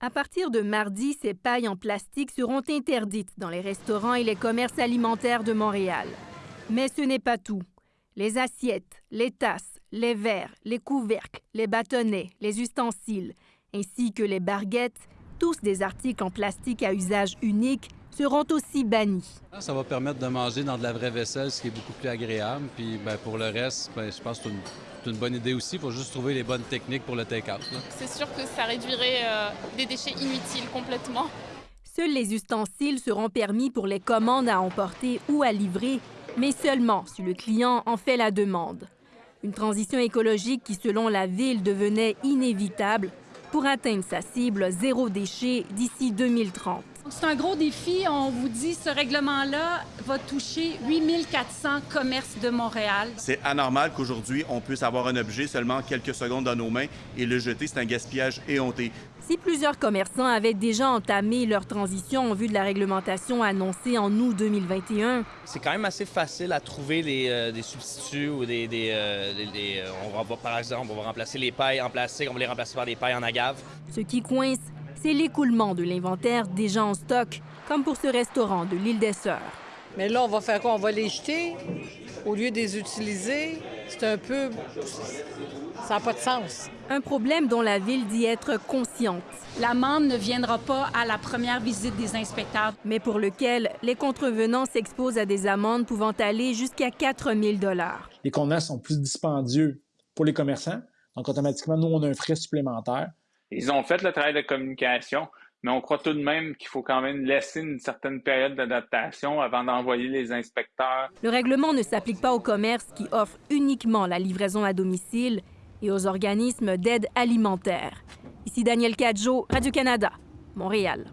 À partir de mardi, ces pailles en plastique seront interdites dans les restaurants et les commerces alimentaires de Montréal. Mais ce n'est pas tout. Les assiettes, les tasses, les verres, les couvercles, les bâtonnets, les ustensiles, ainsi que les barguettes, tous des articles en plastique à usage unique, seront aussi bannis. Ça va permettre de manger dans de la vraie vaisselle, ce qui est beaucoup plus agréable. Puis ben, pour le reste, ben, je pense que c'est une, bonne idée aussi. Il faut juste trouver les bonnes techniques pour le take-out. C'est sûr que ça réduirait euh, des déchets inutiles complètement. Seuls les ustensiles seront permis pour les commandes à emporter ou à livrer, mais seulement si le client en fait la demande. Une transition écologique qui, selon la ville, devenait inévitable pour atteindre sa cible zéro déchet d'ici 2030. C'est un gros défi. On vous dit, ce règlement-là va toucher 8400 commerces de Montréal. C'est anormal qu'aujourd'hui, on puisse avoir un objet seulement quelques secondes dans nos mains et le jeter. C'est un gaspillage éhonté. Si plusieurs commerçants avaient déjà entamé leur transition en vue de la réglementation annoncée en août 2021, c'est quand même assez facile à trouver euh, des substituts ou des, euh, euh, on va par exemple, on va remplacer les pailles en plastique, on va les remplacer par des pailles en agave. Ce qui coince, c'est l'écoulement de l'inventaire déjà en stock, comme pour ce restaurant de l'île des Sœurs. Mais là, on va faire quoi? On va les jeter? Au lieu de les utiliser. C'est un peu... Ça n'a pas de sens. Un problème dont la Ville dit être consciente. L'amende ne viendra pas à la première visite des inspecteurs. Mais pour lequel les contrevenants s'exposent à des amendes pouvant aller jusqu'à 4 000 Les contenants sont plus dispendieux pour les commerçants. Donc, automatiquement, nous, on a un frais supplémentaire. Ils ont fait le travail de communication, mais on croit tout de même qu'il faut quand même laisser une certaine période d'adaptation avant d'envoyer les inspecteurs. Le règlement ne s'applique pas aux commerces qui offrent uniquement la livraison à domicile et aux organismes d'aide alimentaire. Ici Daniel Cadjo, Radio-Canada, Montréal.